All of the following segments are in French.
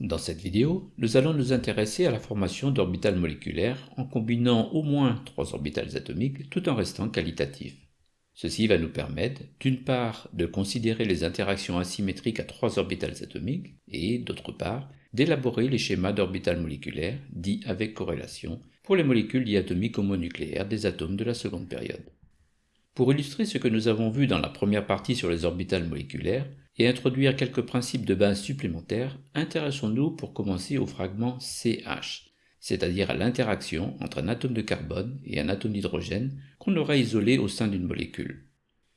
Dans cette vidéo, nous allons nous intéresser à la formation d'orbitales moléculaires en combinant au moins trois orbitales atomiques tout en restant qualitatif. Ceci va nous permettre, d'une part, de considérer les interactions asymétriques à trois orbitales atomiques et, d'autre part, d'élaborer les schémas d'orbitales moléculaires, dits avec corrélation, pour les molécules diatomiques homonucléaires des atomes de la seconde période. Pour illustrer ce que nous avons vu dans la première partie sur les orbitales moléculaires et introduire quelques principes de base supplémentaires, intéressons-nous pour commencer au fragment CH, c'est-à-dire à, l'interaction entre un atome de carbone et un atome d'hydrogène qu'on aurait isolé au sein d'une molécule.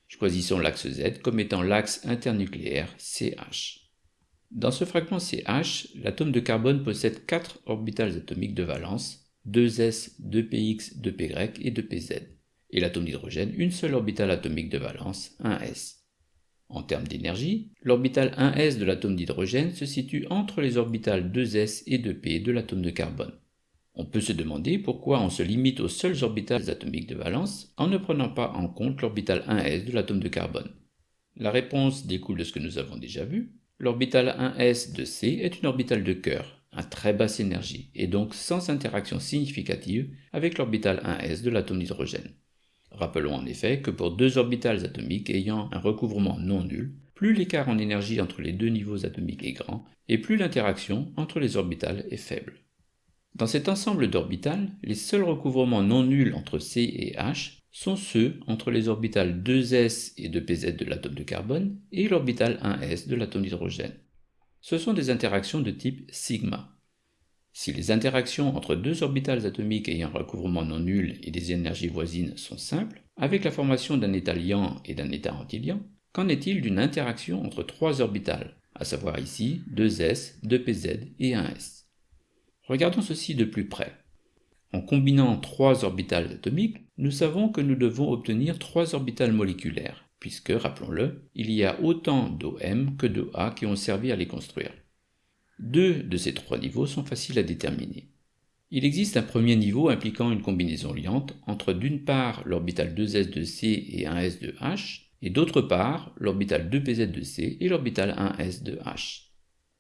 Choisissons l'axe Z comme étant l'axe internucléaire CH. Dans ce fragment CH, l'atome de carbone possède 4 orbitales atomiques de valence, 2s, 2px, 2py et 2pz et l'atome d'hydrogène une seule orbitale atomique de valence, 1s. En termes d'énergie, l'orbital 1s de l'atome d'hydrogène se situe entre les orbitales 2s et 2p de l'atome de carbone. On peut se demander pourquoi on se limite aux seules orbitales atomiques de valence en ne prenant pas en compte l'orbital 1s de l'atome de carbone. La réponse découle de ce que nous avons déjà vu. L'orbital 1s de C est une orbitale de cœur, à très basse énergie, et donc sans interaction significative avec l'orbital 1s de l'atome d'hydrogène. Rappelons en effet que pour deux orbitales atomiques ayant un recouvrement non nul, plus l'écart en énergie entre les deux niveaux atomiques est grand, et plus l'interaction entre les orbitales est faible. Dans cet ensemble d'orbitales, les seuls recouvrements non nuls entre C et H sont ceux entre les orbitales 2s et 2pz de l'atome de carbone et l'orbital 1s de l'atome d'hydrogène. Ce sont des interactions de type sigma. Si les interactions entre deux orbitales atomiques ayant un recouvrement non nul et des énergies voisines sont simples, avec la formation d'un état liant et d'un état antiliant, qu'en est-il d'une interaction entre trois orbitales, à savoir ici 2s, 2pz et 1s Regardons ceci de plus près. En combinant trois orbitales atomiques, nous savons que nous devons obtenir trois orbitales moléculaires, puisque, rappelons-le, il y a autant d'OM que d'OA qui ont servi à les construire. Deux de ces trois niveaux sont faciles à déterminer. Il existe un premier niveau impliquant une combinaison liante entre d'une part l'orbital 2s de C et 1s de H, et d'autre part l'orbital 2pz de C et l'orbital 1s de H.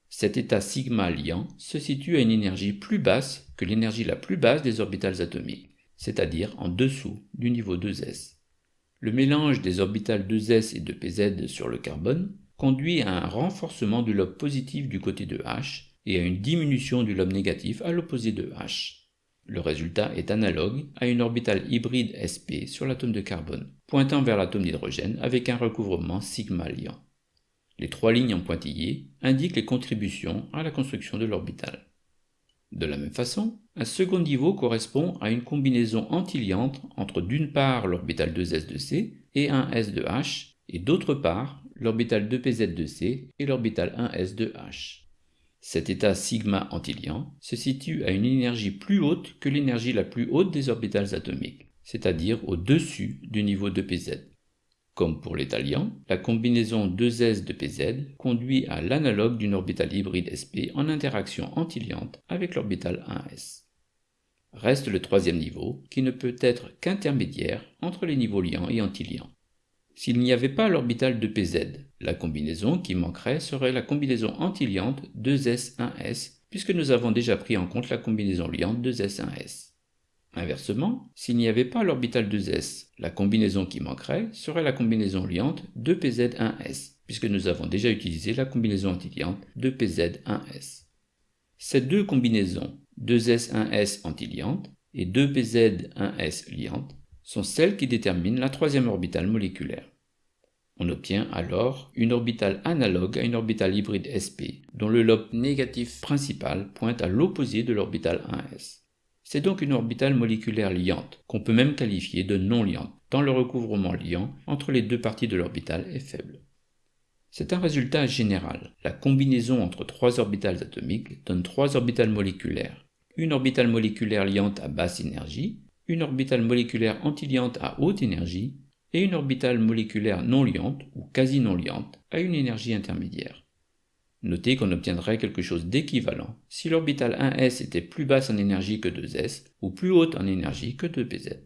Cet état sigma liant se situe à une énergie plus basse que l'énergie la plus basse des orbitales atomiques, c'est-à-dire en dessous du niveau 2s. Le mélange des orbitales 2s et 2pz sur le carbone conduit à un renforcement du lobe positif du côté de H et à une diminution du lobe négatif à l'opposé de H. Le résultat est analogue à une orbitale hybride sp sur l'atome de carbone, pointant vers l'atome d'hydrogène avec un recouvrement sigma liant. Les trois lignes en pointillé indiquent les contributions à la construction de l'orbitale. De la même façon, un second niveau correspond à une combinaison antiliante entre d'une part l'orbital 2s de C et un S de H, et d'autre part l'orbital 2pz de C et l'orbital 1s de H. Cet état sigma antiliant se situe à une énergie plus haute que l'énergie la plus haute des orbitales atomiques, c'est-à-dire au-dessus du niveau de pz. Comme pour l'état liant, la combinaison 2s de pz conduit à l'analogue d'une orbitale hybride sp en interaction antiliante avec l'orbital 1s. Reste le troisième niveau, qui ne peut être qu'intermédiaire entre les niveaux liants et antiliants. S'il n'y avait pas l'orbital de pz, la combinaison qui manquerait serait la combinaison antiliante 2s1s, puisque nous avons déjà pris en compte la combinaison liante 2s1s. Inversement, s'il n'y avait pas l'orbital 2s, la combinaison qui manquerait serait la combinaison liante 2pz1s, puisque nous avons déjà utilisé la combinaison antiliante 2pz1s. Ces deux combinaisons, 2s1s antiliante et 2pz1s liante, sont celles qui déterminent la troisième orbitale moléculaire. On obtient alors une orbitale analogue à une orbitale hybride sp, dont le lobe négatif principal pointe à l'opposé de l'orbitale 1s. C'est donc une orbitale moléculaire liante, qu'on peut même qualifier de non liante, tant le recouvrement liant entre les deux parties de l'orbitale est faible. C'est un résultat général. La combinaison entre trois orbitales atomiques donne trois orbitales moléculaires. Une orbitale moléculaire liante à basse énergie, une orbitale moléculaire antiliante à haute énergie et une orbitale moléculaire non liante ou quasi non liante à une énergie intermédiaire. Notez qu'on obtiendrait quelque chose d'équivalent si l'orbitale 1s était plus basse en énergie que 2s ou plus haute en énergie que 2pz.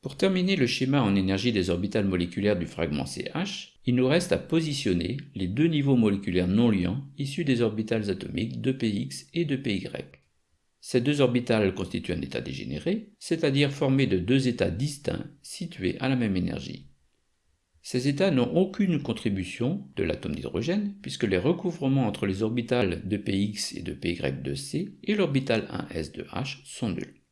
Pour terminer le schéma en énergie des orbitales moléculaires du fragment CH, il nous reste à positionner les deux niveaux moléculaires non liants issus des orbitales atomiques de px et de py. Ces deux orbitales constituent un état dégénéré, c'est-à-dire formé de deux états distincts situés à la même énergie. Ces états n'ont aucune contribution de l'atome d'hydrogène puisque les recouvrements entre les orbitales de px et de py de C et l'orbital 1s de H sont nuls.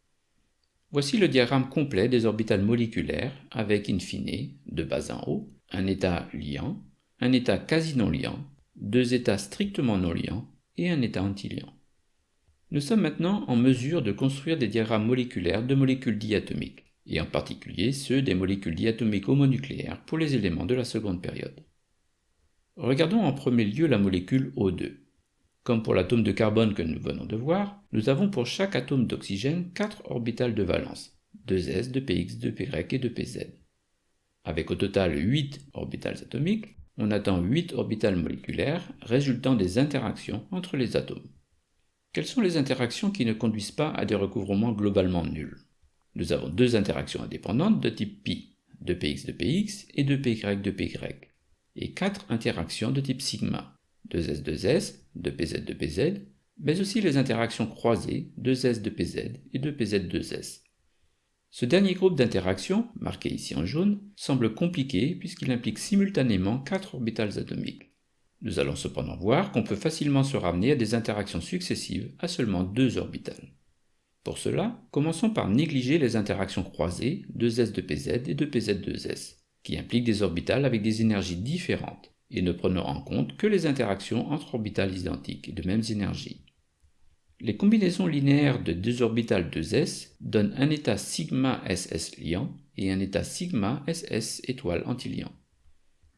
Voici le diagramme complet des orbitales moléculaires avec in fine, de bas en haut, un état liant, un état quasi non liant, deux états strictement non liants et un état antiliant. Nous sommes maintenant en mesure de construire des diagrammes moléculaires de molécules diatomiques, et en particulier ceux des molécules diatomiques homonucléaires pour les éléments de la seconde période. Regardons en premier lieu la molécule O2. Comme pour l'atome de carbone que nous venons de voir, nous avons pour chaque atome d'oxygène 4 orbitales de valence, 2s, 2px, 2py et 2pz. Avec au total 8 orbitales atomiques, on attend 8 orbitales moléculaires résultant des interactions entre les atomes. Quelles sont les interactions qui ne conduisent pas à des recouvrements globalement nuls? Nous avons deux interactions indépendantes de type pi, 2px de px et 2py de py, et quatre interactions de type sigma, 2s 2s, 2pz 2pz, mais aussi les interactions croisées 2s 2pz et 2pz 2s. Ce dernier groupe d'interactions, marqué ici en jaune, semble compliqué puisqu'il implique simultanément quatre orbitales atomiques. Nous allons cependant voir qu'on peut facilement se ramener à des interactions successives à seulement deux orbitales. Pour cela, commençons par négliger les interactions croisées 2s 2pz et 2pz 2s, qui impliquent des orbitales avec des énergies différentes, et ne prenons en compte que les interactions entre orbitales identiques et de mêmes énergies. Les combinaisons linéaires de deux orbitales 2s donnent un état sigma ss liant et un état sigma ss étoile antiliant.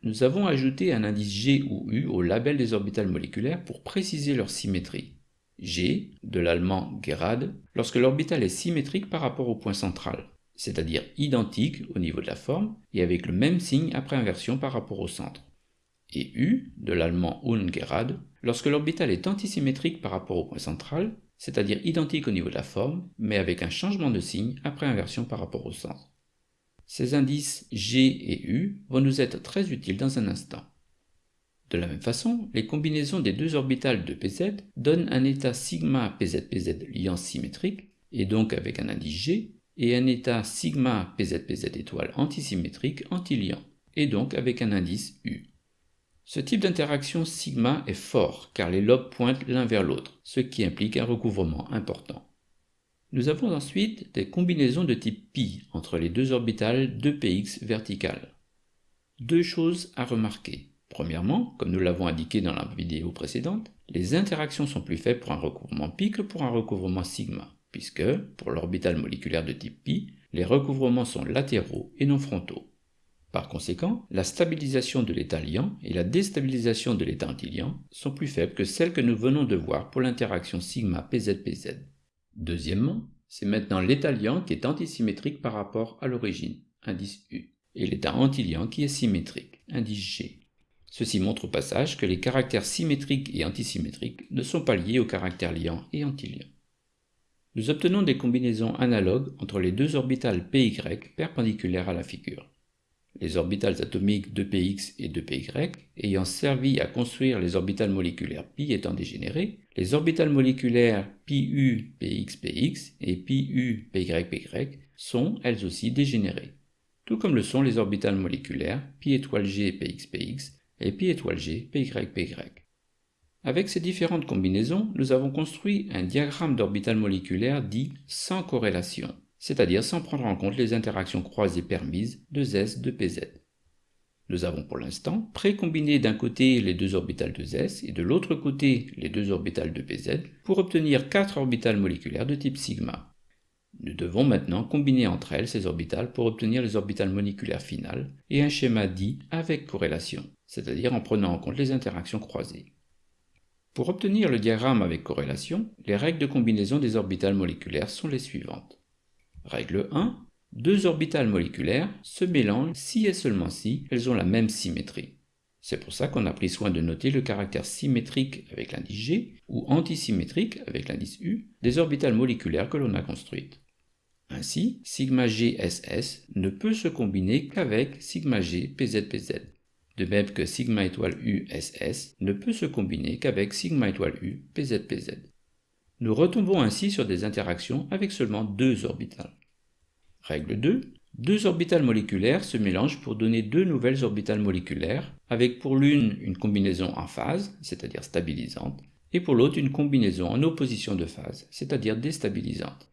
Nous avons ajouté un indice G ou U au label des orbitales moléculaires pour préciser leur symétrie. G, de l'allemand Gerade, lorsque l'orbital est symétrique par rapport au point central, c'est-à-dire identique au niveau de la forme et avec le même signe après inversion par rapport au centre et U, de l'allemand ungerade, lorsque l'orbital est antisymétrique par rapport au point central, c'est-à-dire identique au niveau de la forme, mais avec un changement de signe après inversion par rapport au centre. Ces indices G et U vont nous être très utiles dans un instant. De la même façon, les combinaisons des deux orbitales de PZ donnent un état sigma PZPZ liant symétrique, et donc avec un indice G, et un état sigma PZPZ étoile antisymétrique antiliant, et donc avec un indice U. Ce type d'interaction sigma est fort car les lobes pointent l'un vers l'autre, ce qui implique un recouvrement important. Nous avons ensuite des combinaisons de type pi entre les deux orbitales 2px verticales. Deux choses à remarquer. Premièrement, comme nous l'avons indiqué dans la vidéo précédente, les interactions sont plus faibles pour un recouvrement pi que pour un recouvrement sigma, puisque, pour l'orbital moléculaire de type pi, les recouvrements sont latéraux et non frontaux. Par conséquent, la stabilisation de l'état liant et la déstabilisation de l'état antiliant sont plus faibles que celles que nous venons de voir pour l'interaction sigma PZPZ. Deuxièmement, c'est maintenant l'état liant qui est antisymétrique par rapport à l'origine, indice U, et l'état antiliant qui est symétrique, indice G. Ceci montre au passage que les caractères symétriques et antisymétriques ne sont pas liés aux caractères liants et antiliants. Nous obtenons des combinaisons analogues entre les deux orbitales PY perpendiculaires à la figure les orbitales atomiques 2px et 2py, ayant servi à construire les orbitales moléculaires pi étant dégénérées, les orbitales moléculaires pu px et pu py sont elles aussi dégénérées, tout comme le sont les orbitales moléculaires pi étoile g et pi étoile g py Avec ces différentes combinaisons, nous avons construit un diagramme d'orbitales moléculaires dit sans corrélation c'est-à-dire sans prendre en compte les interactions croisées permises de S de PZ. Nous avons pour l'instant précombiné d'un côté les deux orbitales de S et de l'autre côté les deux orbitales de PZ pour obtenir quatre orbitales moléculaires de type sigma. Nous devons maintenant combiner entre elles ces orbitales pour obtenir les orbitales moléculaires finales et un schéma dit avec corrélation, c'est-à-dire en prenant en compte les interactions croisées. Pour obtenir le diagramme avec corrélation, les règles de combinaison des orbitales moléculaires sont les suivantes. Règle 1. Deux orbitales moléculaires se mélangent si et seulement si elles ont la même symétrie. C'est pour ça qu'on a pris soin de noter le caractère symétrique avec l'indice G ou antisymétrique avec l'indice U des orbitales moléculaires que l'on a construites. Ainsi, sigma GSS ne peut se combiner qu'avec sigma G de même que sigma étoile U SS ne peut se combiner qu'avec sigma étoile U PZPZ. Nous retombons ainsi sur des interactions avec seulement deux orbitales. Règle 2. Deux orbitales moléculaires se mélangent pour donner deux nouvelles orbitales moléculaires, avec pour l'une une combinaison en phase, c'est-à-dire stabilisante, et pour l'autre une combinaison en opposition de phase, c'est-à-dire déstabilisante.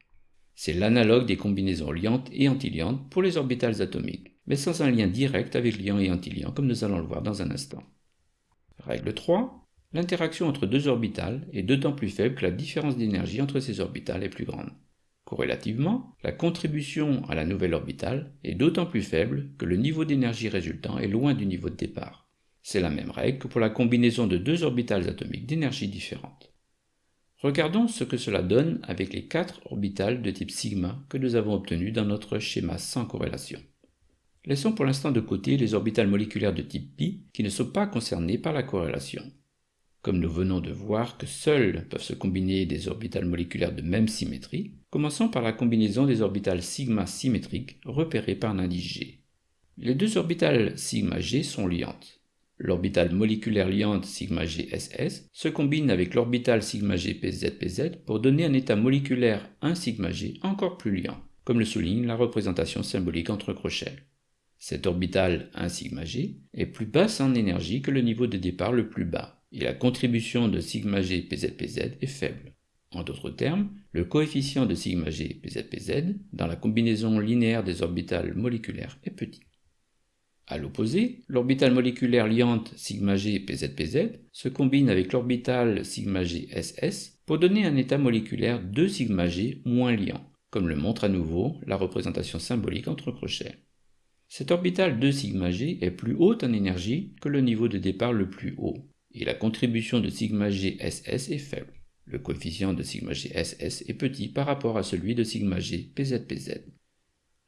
C'est l'analogue des combinaisons liantes et antiliantes pour les orbitales atomiques, mais sans un lien direct avec liant et antiliant comme nous allons le voir dans un instant. Règle 3. L'interaction entre deux orbitales est d'autant plus faible que la différence d'énergie entre ces orbitales est plus grande. Corrélativement, la contribution à la nouvelle orbitale est d'autant plus faible que le niveau d'énergie résultant est loin du niveau de départ. C'est la même règle que pour la combinaison de deux orbitales atomiques d'énergie différente. Regardons ce que cela donne avec les quatre orbitales de type sigma que nous avons obtenues dans notre schéma sans corrélation. Laissons pour l'instant de côté les orbitales moléculaires de type pi qui ne sont pas concernées par la corrélation. Comme nous venons de voir que seules peuvent se combiner des orbitales moléculaires de même symétrie, commençons par la combinaison des orbitales sigma symétriques repérées par un G. Les deux orbitales sigma G sont liantes. L'orbitale moléculaire liante sigma GSS se combine avec l'orbitale sigma G PZPZ pour donner un état moléculaire 1 sigma G encore plus liant, comme le souligne la représentation symbolique entre crochets. Cette orbitale 1 sigma G est plus basse en énergie que le niveau de départ le plus bas, et la contribution de sigma G PZPZ est faible. En d'autres termes, le coefficient de sigma G PZPZ dans la combinaison linéaire des orbitales moléculaires est petit. À l'opposé, l'orbitale moléculaire liante sigma G PZPZ se combine avec l'orbitale sigma G SS pour donner un état moléculaire 2 sigma G moins liant, comme le montre à nouveau la représentation symbolique entre crochets. Cette orbitale 2 sigma G est plus haute en énergie que le niveau de départ le plus haut, et la contribution de sigma G SS est faible. Le coefficient de sigma G SS est petit par rapport à celui de sigma G PZPZ.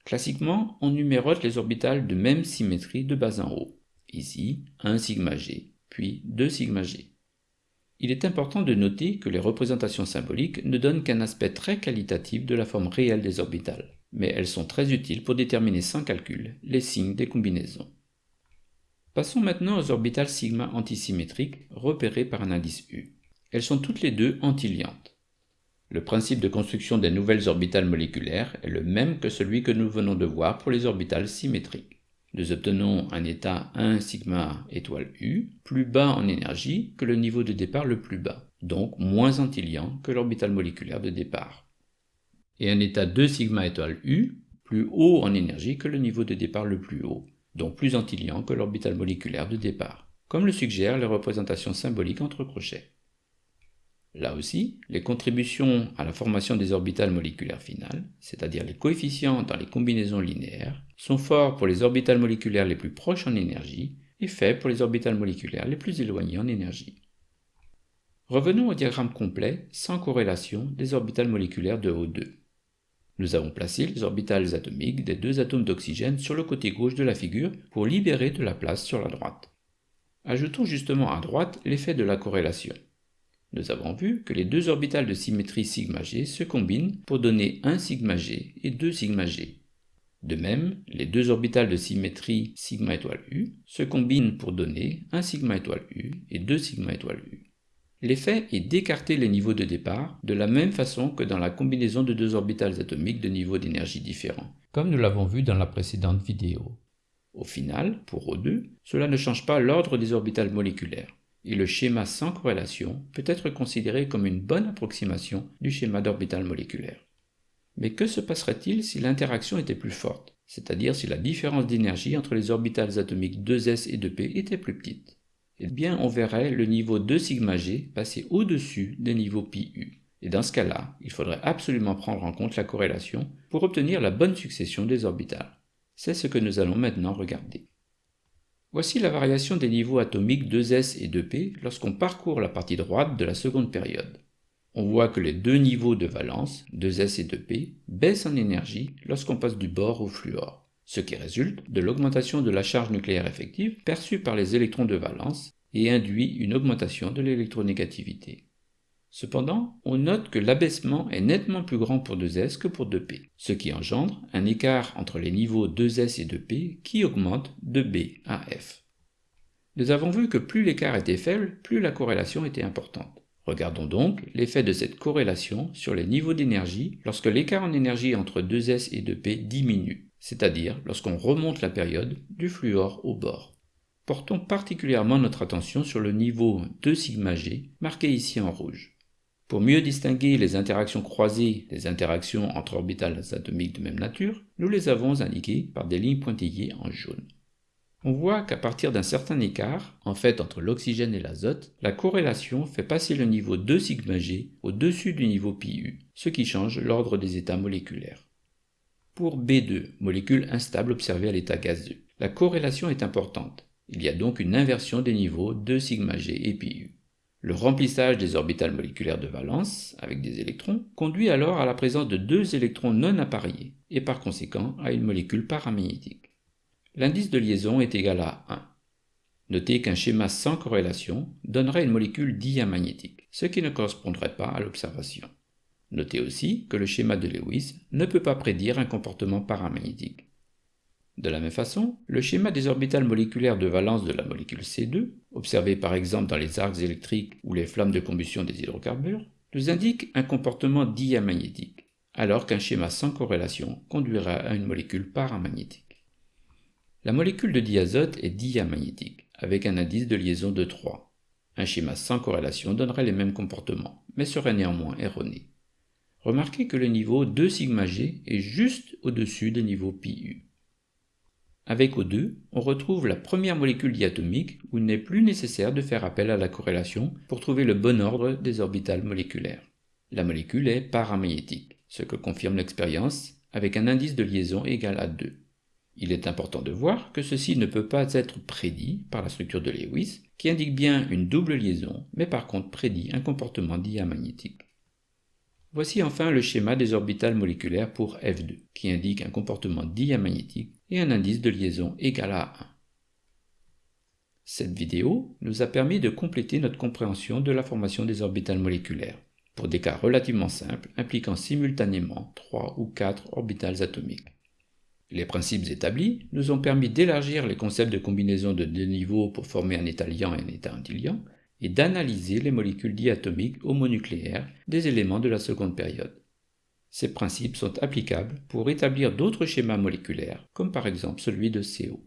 Classiquement, on numérote les orbitales de même symétrie de bas en haut. Ici, 1 sigma g, puis 2 sigma g. Il est important de noter que les représentations symboliques ne donnent qu'un aspect très qualitatif de la forme réelle des orbitales, mais elles sont très utiles pour déterminer sans calcul les signes des combinaisons. Passons maintenant aux orbitales sigma antisymétriques repérées par un indice U. Elles sont toutes les deux antiliantes. Le principe de construction des nouvelles orbitales moléculaires est le même que celui que nous venons de voir pour les orbitales symétriques. Nous obtenons un état 1 sigma étoile U plus bas en énergie que le niveau de départ le plus bas, donc moins antiliant que l'orbital moléculaire de départ. Et un état 2 sigma étoile U plus haut en énergie que le niveau de départ le plus haut, donc plus antiliant que l'orbital moléculaire de départ, comme le suggèrent les représentations symboliques entre crochets. Là aussi, les contributions à la formation des orbitales moléculaires finales, c'est-à-dire les coefficients dans les combinaisons linéaires, sont forts pour les orbitales moléculaires les plus proches en énergie et faibles pour les orbitales moléculaires les plus éloignées en énergie. Revenons au diagramme complet, sans corrélation, des orbitales moléculaires de O2. Nous avons placé les orbitales atomiques des deux atomes d'oxygène sur le côté gauche de la figure pour libérer de la place sur la droite. Ajoutons justement à droite l'effet de la corrélation. Nous avons vu que les deux orbitales de symétrie sigma g se combinent pour donner 1 sigma g et 2 sigma g. De même, les deux orbitales de symétrie sigma étoile u se combinent pour donner 1 sigma étoile u et 2 sigma étoile u. L'effet est d'écarter les niveaux de départ de la même façon que dans la combinaison de deux orbitales atomiques de niveaux d'énergie différents, comme nous l'avons vu dans la précédente vidéo. Au final, pour O2, cela ne change pas l'ordre des orbitales moléculaires et le schéma sans corrélation peut être considéré comme une bonne approximation du schéma d'orbital moléculaire. Mais que se passerait-il si l'interaction était plus forte, c'est-à-dire si la différence d'énergie entre les orbitales atomiques 2s et 2p était plus petite? Eh bien, on verrait le niveau 2 sigma g passer au-dessus des niveaux pi Et dans ce cas-là, il faudrait absolument prendre en compte la corrélation pour obtenir la bonne succession des orbitales. C'est ce que nous allons maintenant regarder. Voici la variation des niveaux atomiques 2s et 2p lorsqu'on parcourt la partie droite de la seconde période. On voit que les deux niveaux de valence, 2s et 2p, baissent en énergie lorsqu'on passe du bore au fluor, ce qui résulte de l'augmentation de la charge nucléaire effective perçue par les électrons de valence et induit une augmentation de l'électronégativité. Cependant, on note que l'abaissement est nettement plus grand pour 2s que pour 2p, ce qui engendre un écart entre les niveaux 2s et 2p qui augmente de b à f. Nous avons vu que plus l'écart était faible, plus la corrélation était importante. Regardons donc l'effet de cette corrélation sur les niveaux d'énergie lorsque l'écart en énergie entre 2S et 2P diminue, c'est-à-dire lorsqu'on remonte la période du fluor au bord. Portons particulièrement notre attention sur le niveau 2 sigma g, marqué ici en rouge. Pour mieux distinguer les interactions croisées des interactions entre orbitales atomiques de même nature, nous les avons indiquées par des lignes pointillées en jaune. On voit qu'à partir d'un certain écart, en fait entre l'oxygène et l'azote, la corrélation fait passer le niveau 2 sigma g au-dessus du niveau pi ce qui change l'ordre des états moléculaires. Pour B2, molécule instable observée à l'état gazeux, la corrélation est importante. Il y a donc une inversion des niveaux 2 sigma g et pi Le remplissage des orbitales moléculaires de valence, avec des électrons, conduit alors à la présence de deux électrons non appareillés, et par conséquent à une molécule paramagnétique. L'indice de liaison est égal à 1. Notez qu'un schéma sans corrélation donnerait une molécule diamagnétique, ce qui ne correspondrait pas à l'observation. Notez aussi que le schéma de Lewis ne peut pas prédire un comportement paramagnétique. De la même façon, le schéma des orbitales moléculaires de valence de la molécule C2, observé par exemple dans les arcs électriques ou les flammes de combustion des hydrocarbures, nous indique un comportement diamagnétique, alors qu'un schéma sans corrélation conduira à une molécule paramagnétique. La molécule de diazote est diamagnétique, avec un indice de liaison de 3. Un schéma sans corrélation donnerait les mêmes comportements, mais serait néanmoins erroné. Remarquez que le niveau 2 sigma g est juste au-dessus des niveaux pi Avec O2, on retrouve la première molécule diatomique où il n'est plus nécessaire de faire appel à la corrélation pour trouver le bon ordre des orbitales moléculaires. La molécule est paramagnétique, ce que confirme l'expérience avec un indice de liaison égal à 2. Il est important de voir que ceci ne peut pas être prédit par la structure de Lewis, qui indique bien une double liaison, mais par contre prédit un comportement diamagnétique. Voici enfin le schéma des orbitales moléculaires pour F2, qui indique un comportement diamagnétique et un indice de liaison égal à 1. Cette vidéo nous a permis de compléter notre compréhension de la formation des orbitales moléculaires, pour des cas relativement simples impliquant simultanément 3 ou 4 orbitales atomiques. Les principes établis nous ont permis d'élargir les concepts de combinaison de deux niveaux pour former un état liant et un état antiliant, et d'analyser les molécules diatomiques homonucléaires des éléments de la seconde période. Ces principes sont applicables pour établir d'autres schémas moléculaires, comme par exemple celui de CO.